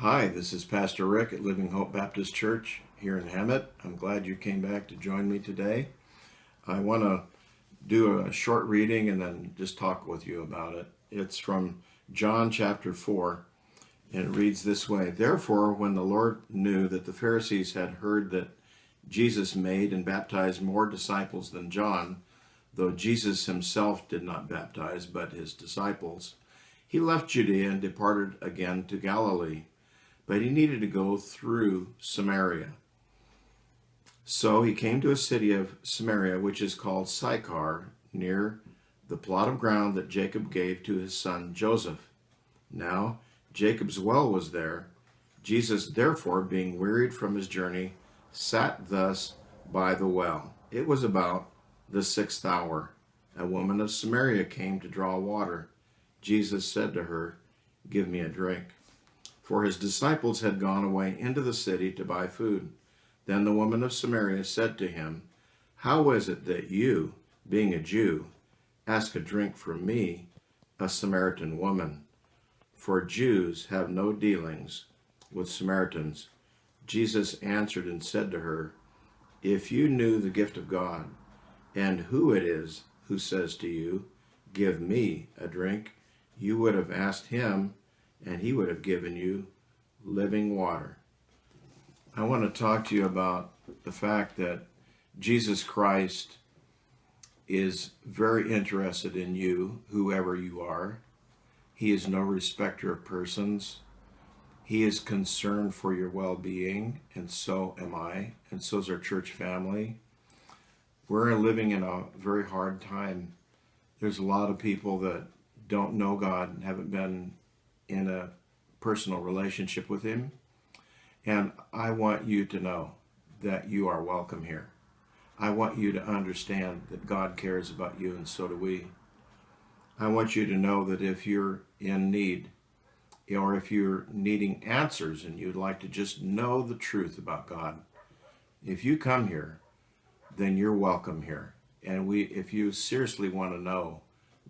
Hi, this is Pastor Rick at Living Hope Baptist Church here in Hemet. I'm glad you came back to join me today. I want to do a short reading and then just talk with you about it. It's from John chapter 4, and it reads this way Therefore, when the Lord knew that the Pharisees had heard that Jesus made and baptized more disciples than John, though Jesus himself did not baptize, but his disciples, he left Judea and departed again to Galilee but he needed to go through Samaria. So he came to a city of Samaria, which is called Sychar, near the plot of ground that Jacob gave to his son Joseph. Now Jacob's well was there. Jesus, therefore, being wearied from his journey, sat thus by the well. It was about the sixth hour. A woman of Samaria came to draw water. Jesus said to her, Give me a drink for his disciples had gone away into the city to buy food. Then the woman of Samaria said to him, How is it that you, being a Jew, ask a drink from me, a Samaritan woman? For Jews have no dealings with Samaritans. Jesus answered and said to her, If you knew the gift of God, and who it is who says to you, Give me a drink, you would have asked him, and he would have given you living water. I want to talk to you about the fact that Jesus Christ is very interested in you, whoever you are. He is no respecter of persons. He is concerned for your well-being, and so am I, and so is our church family. We're living in a very hard time. There's a lot of people that don't know God and haven't been in a personal relationship with Him. And I want you to know that you are welcome here. I want you to understand that God cares about you, and so do we. I want you to know that if you're in need, or if you're needing answers and you'd like to just know the truth about God, if you come here, then you're welcome here. And we, if you seriously want to know,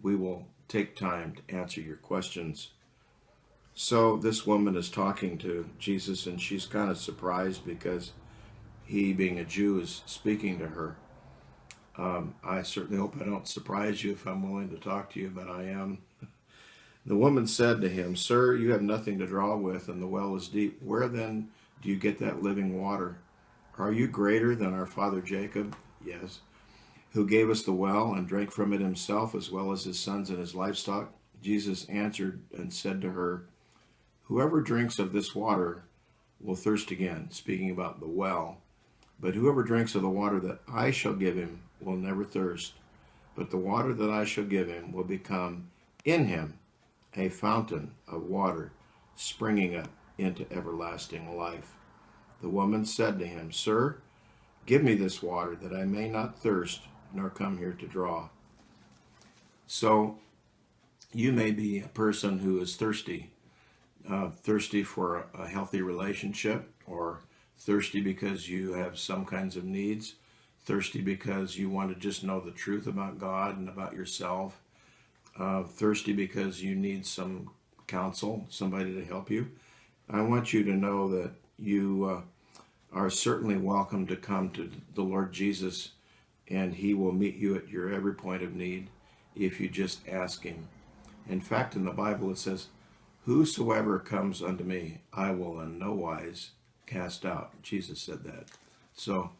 we will take time to answer your questions so this woman is talking to Jesus and she's kind of surprised because he, being a Jew, is speaking to her. Um, I certainly hope I don't surprise you if I'm willing to talk to you, but I am. The woman said to him, Sir, you have nothing to draw with, and the well is deep. Where then do you get that living water? Are you greater than our father Jacob? Yes. Who gave us the well and drank from it himself, as well as his sons and his livestock? Jesus answered and said to her, Whoever drinks of this water will thirst again, speaking about the well. But whoever drinks of the water that I shall give him will never thirst. But the water that I shall give him will become in him a fountain of water springing up into everlasting life. The woman said to him, Sir, give me this water that I may not thirst nor come here to draw. So you may be a person who is thirsty uh, thirsty for a, healthy relationship or thirsty because you have some kinds of needs, thirsty because you want to just know the truth about God and about yourself, uh, thirsty because you need some counsel, somebody to help you. I want you to know that you uh, are certainly welcome to come to the Lord Jesus and he will meet you at your every point of need if you just ask him. In fact, in the Bible it says, Whosoever comes unto me, I will in no wise cast out. Jesus said that. So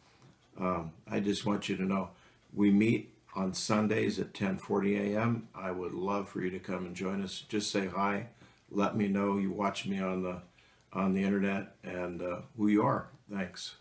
um, I just want you to know, we meet on Sundays at 10:40 a.m. I would love for you to come and join us. Just say hi. Let me know you watch me on the on the internet and uh, who you are. Thanks.